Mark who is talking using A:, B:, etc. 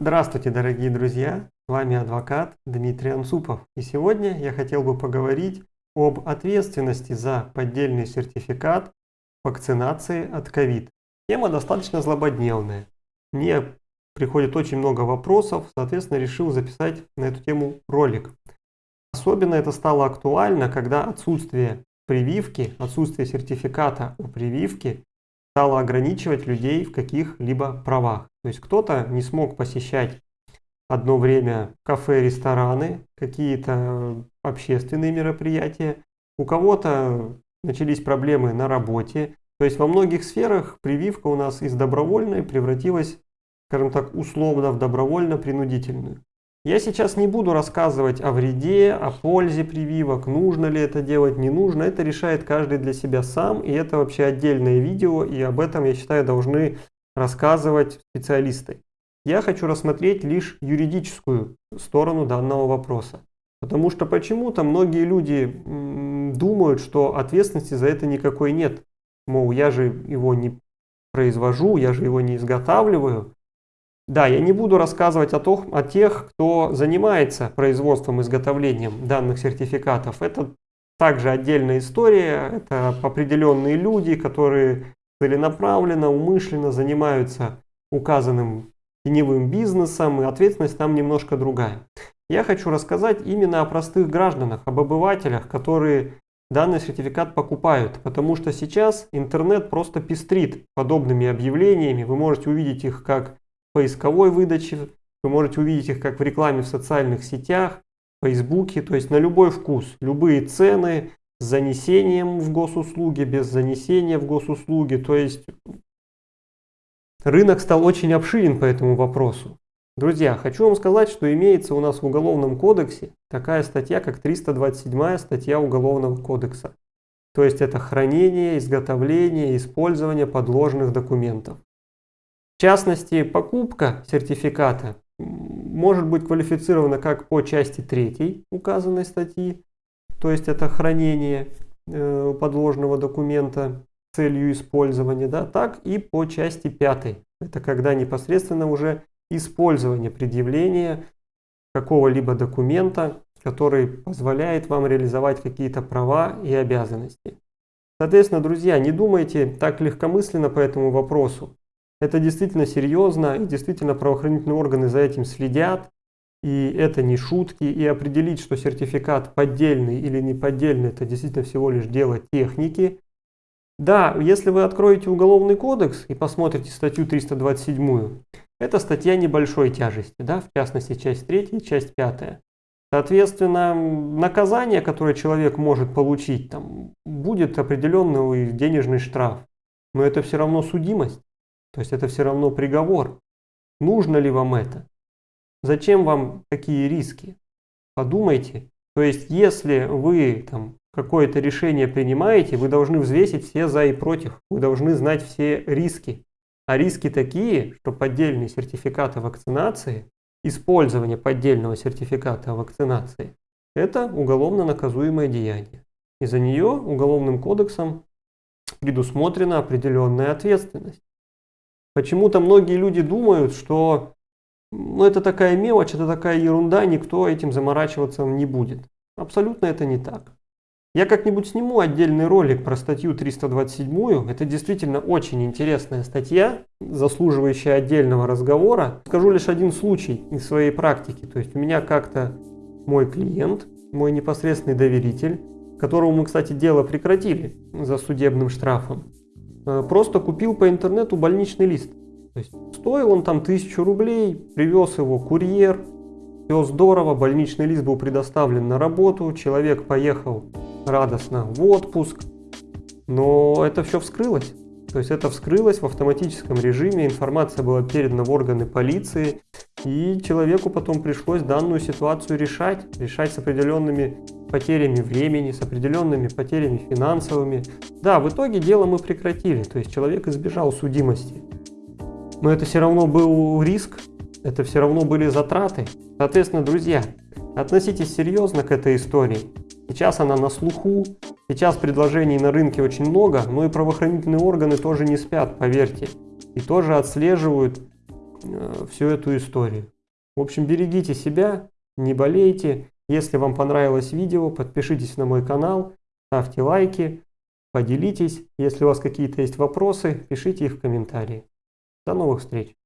A: Здравствуйте, дорогие друзья! С вами адвокат Дмитрий Анцупов. И сегодня я хотел бы поговорить об ответственности за поддельный сертификат вакцинации от COVID. Тема достаточно злободневная. Мне приходит очень много вопросов, соответственно решил записать на эту тему ролик. Особенно это стало актуально, когда отсутствие прививки, отсутствие сертификата о прививке стало ограничивать людей в каких-либо правах. То есть кто-то не смог посещать одно время кафе, рестораны, какие-то общественные мероприятия. У кого-то начались проблемы на работе. То есть во многих сферах прививка у нас из добровольной превратилась, скажем так, условно в добровольно-принудительную. Я сейчас не буду рассказывать о вреде, о пользе прививок, нужно ли это делать, не нужно. Это решает каждый для себя сам, и это вообще отдельное видео, и об этом, я считаю, должны рассказывать специалисты. Я хочу рассмотреть лишь юридическую сторону данного вопроса. Потому что почему-то многие люди думают, что ответственности за это никакой нет. Мол, я же его не произвожу, я же его не изготавливаю. Да, я не буду рассказывать о, том, о тех, кто занимается производством, изготовлением данных сертификатов. Это также отдельная история, это определенные люди, которые целенаправленно, умышленно занимаются указанным теневым бизнесом, и ответственность там немножко другая. Я хочу рассказать именно о простых гражданах, об обывателях, которые данный сертификат покупают, потому что сейчас интернет просто пестрит подобными объявлениями, вы можете увидеть их как поисковой выдачи. Вы можете увидеть их как в рекламе в социальных сетях, в Фейсбуке, то есть на любой вкус. Любые цены с занесением в госуслуги, без занесения в госуслуги. То есть рынок стал очень обширен по этому вопросу. Друзья, хочу вам сказать, что имеется у нас в Уголовном кодексе такая статья, как 327 статья Уголовного кодекса. То есть это хранение, изготовление, использование подложных документов. В частности, покупка сертификата может быть квалифицирована как по части 3 указанной статьи, то есть это хранение э, подложного документа целью использования, да, так и по части 5. Это когда непосредственно уже использование предъявления какого-либо документа, который позволяет вам реализовать какие-то права и обязанности. Соответственно, друзья, не думайте так легкомысленно по этому вопросу. Это действительно серьезно, и действительно правоохранительные органы за этим следят, и это не шутки, и определить, что сертификат поддельный или не поддельный, это действительно всего лишь дело техники. Да, если вы откроете Уголовный кодекс и посмотрите статью 327, это статья небольшой тяжести, да, в частности часть 3 часть 5. Соответственно, наказание, которое человек может получить, там, будет определенный денежный штраф, но это все равно судимость. То есть это все равно приговор. Нужно ли вам это? Зачем вам такие риски? Подумайте. То есть если вы там какое-то решение принимаете, вы должны взвесить все за и против. Вы должны знать все риски. А риски такие, что поддельные сертификаты вакцинации, использование поддельного сертификата вакцинации, это уголовно наказуемое деяние. И за нее уголовным кодексом предусмотрена определенная ответственность. Почему-то многие люди думают, что ну, это такая мелочь, это такая ерунда, никто этим заморачиваться не будет. Абсолютно это не так. Я как-нибудь сниму отдельный ролик про статью 327. Это действительно очень интересная статья, заслуживающая отдельного разговора. Скажу лишь один случай из своей практики. То есть у меня как-то мой клиент, мой непосредственный доверитель, которому мы, кстати, дело прекратили за судебным штрафом, Э, просто купил по интернету больничный лист. То есть стоил он там тысячу рублей, привез его курьер, все здорово, больничный лист был предоставлен на работу, человек поехал радостно в отпуск, но это все вскрылось. То есть это вскрылось в автоматическом режиме, информация была передана в органы полиции, и человеку потом пришлось данную ситуацию решать, решать с определенными потерями времени, с определенными потерями финансовыми. Да, в итоге дело мы прекратили, то есть человек избежал судимости. Но это все равно был риск, это все равно были затраты. Соответственно, друзья, относитесь серьезно к этой истории. Сейчас она на слуху, сейчас предложений на рынке очень много, но и правоохранительные органы тоже не спят, поверьте. И тоже отслеживают э, всю эту историю. В общем, берегите себя, не болейте. Если вам понравилось видео, подпишитесь на мой канал, ставьте лайки, поделитесь. Если у вас какие-то есть вопросы, пишите их в комментарии. До новых встреч!